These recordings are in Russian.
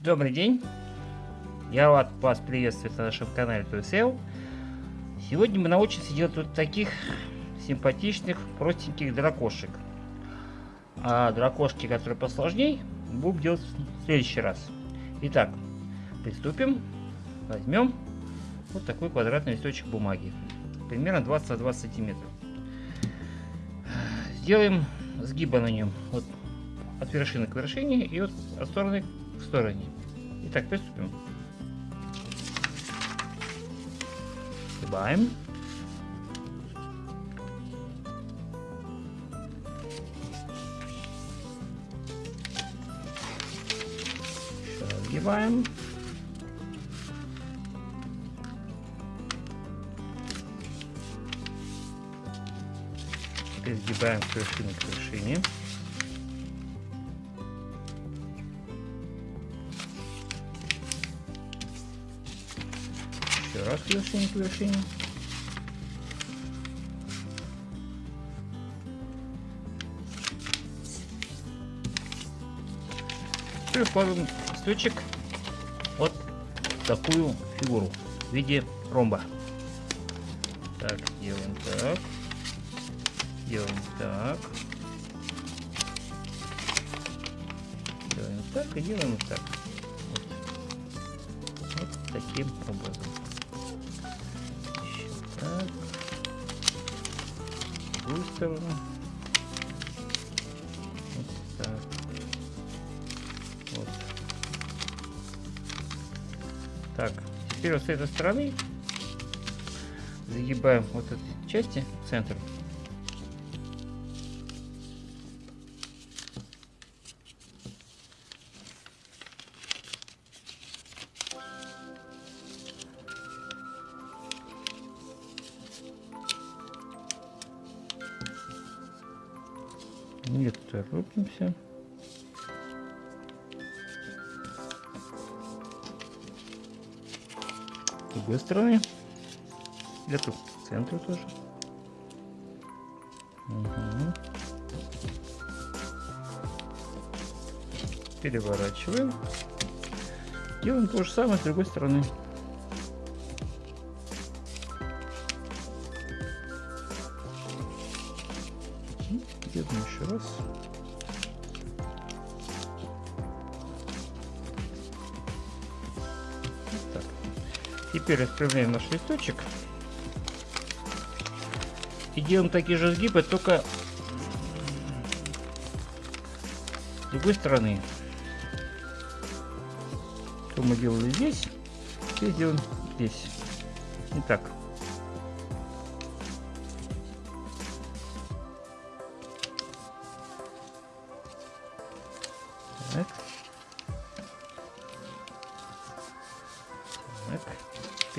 Добрый день! Я рад вас приветствовать на нашем канале ToySell. Сегодня мы научимся делать вот таких симпатичных, простеньких дракошек. А дракошки, которые посложнее, будем делать в следующий раз. Итак, приступим. Возьмем вот такой квадратный листочек бумаги. Примерно 20 на 20 сантиметров. Сделаем сгиба на нем. Вот от вершины к вершине и от, от стороны к стороне. Итак, приступим. Сгибаем. Сгибаем. Теперь сгибаем с вершины к вершине. Раз к вершине к вершине. Теперь вкладываем листочек вот такую фигуру в виде ромба. Так, делаем так. Делаем так. Делаем так и делаем так. Вот, вот таким образом. В другую сторону. Вот так. Вот. Так, теперь вот с этой стороны загибаем вот эти части в центр. Не торопимся. С другой стороны. Эту к центру тоже. Угу. Переворачиваем. Делаем то же самое с другой стороны. Так. Теперь распрямляем наш листочек. И делаем такие же сгибы, только с другой стороны. Что мы делали здесь, теперь делаем здесь. Итак. Так.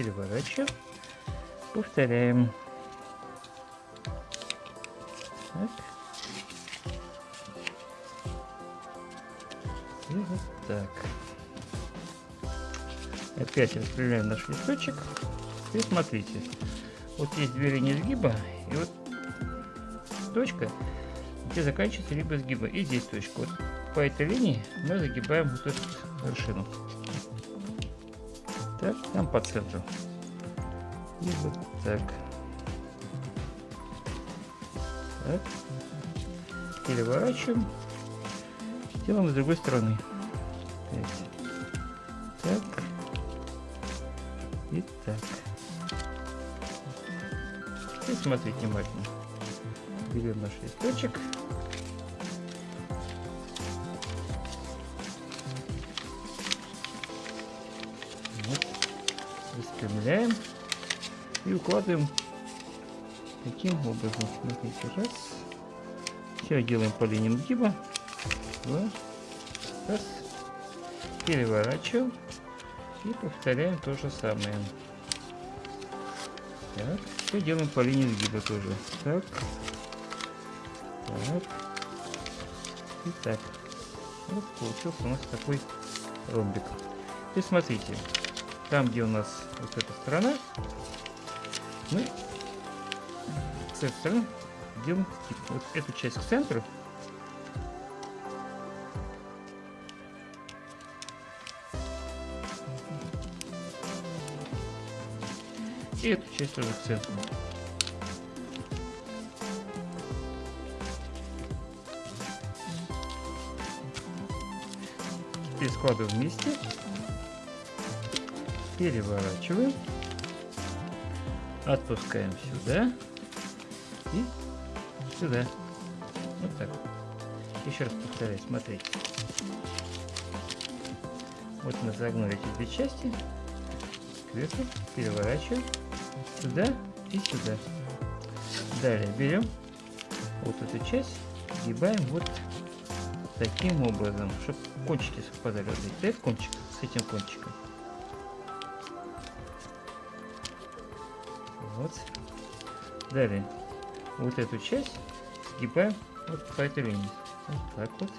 Переворачиваем. Повторяем. Так. И вот так. Опять распределяем наш листочек. И смотрите. Вот есть две линии сгиба. И вот точка, где заканчивается либо сгиба. И здесь точка. Вот по этой линии мы загибаем вот эту вершину. Так, там по центру. И вот так. Так. Переворачиваем. Делаем с другой стороны. Так. И так. И смотрите внимательно. Берем наш листочек. Распрямляем. И укладываем таким образом. Смотрите, раз. Все делаем по линиям сгиба. Два. Раз. Переворачиваем. И повторяем то же самое. Так. Все делаем по линии сгиба тоже. Так. Так. И так. Вот получился у нас такой ромбик. И смотрите там, где у нас вот эта сторона, мы с этой стороны делаем тип. Вот эту часть к центру. И эту часть тоже к центру. Теперь складываем вместе. Переворачиваем. Отпускаем сюда. И сюда. Вот так. Еще раз повторяю, смотрите. Вот мы загнули эти две части. Кверху, переворачиваем. Сюда и сюда. Далее берем вот эту часть, сгибаем вот таким образом, чтобы кончики совпадали. Вот этот кончик с этим кончиком. Вот. Далее вот эту часть сгибаем вот по этой линии. Вот так вот.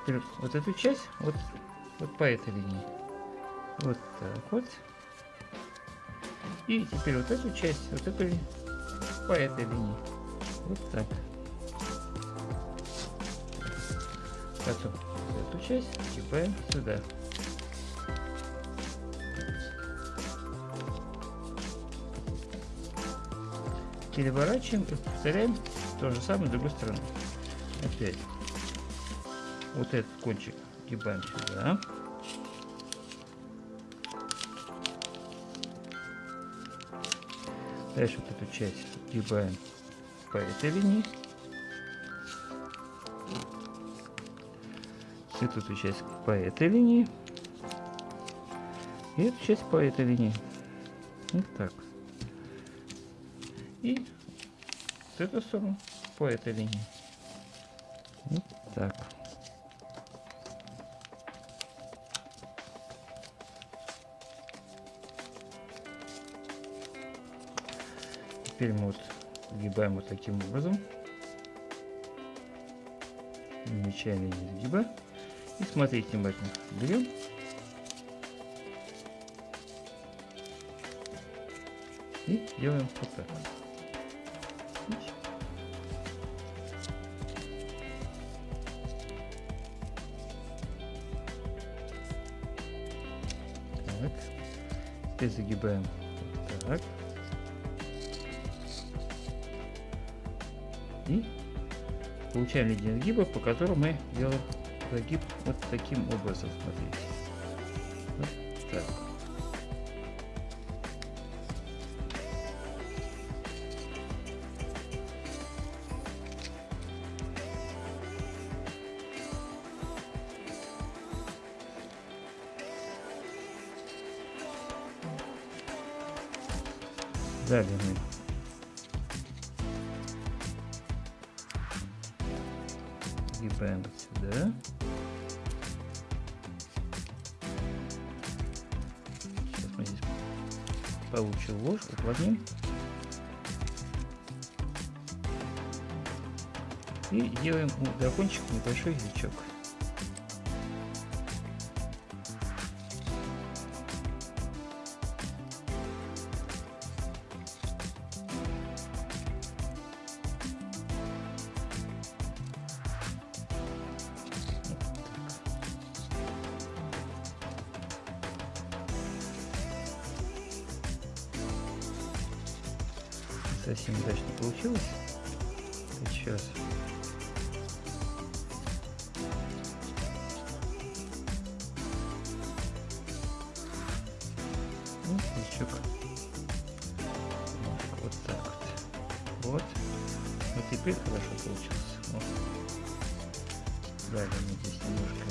Теперь вот эту часть вот, вот по этой линии. Вот так вот. И теперь вот эту часть, вот эту по этой линии. Вот так. Потом эту часть сгибаем сюда. Переворачиваем и повторяем то же самое с другой стороны. Опять. Вот этот кончик гибаем сюда. Дальше вот эту часть гибаем по этой линии. Эту часть по этой линии. И эту часть по этой линии. Вот так и с эту сторону по этой линии. Вот так. Теперь мы вот сгибаем вот таким образом. Нечаянно не сгиба. И смотрите внимательно. Берем и делаем вот так. Так. Теперь загибаем так. И получаем линию сгиба, по которому мы делаем загиб вот таким образом. Смотрите. Вот так. Далее мы гибаем сюда. Сейчас мы здесь получил ложь, уплотним. И делаем у дракончика небольшой язычок. Совсем удачно получилось. Сейчас. Ну, крючок. Вот так вот. Вот. Вот теперь хорошо получилось. Вот. Далее мы здесь немножко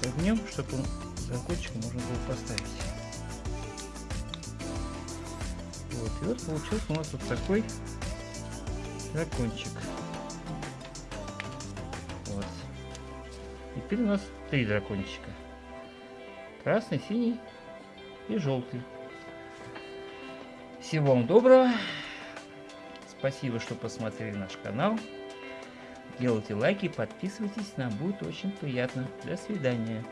отогнем, чтобы он закончик можно было поставить. Вот, и вот получился у нас вот такой дракончик. Вот. И теперь у нас три дракончика. Красный, синий и желтый. Всего вам доброго. Спасибо, что посмотрели наш канал. Делайте лайки, подписывайтесь, нам будет очень приятно. До свидания.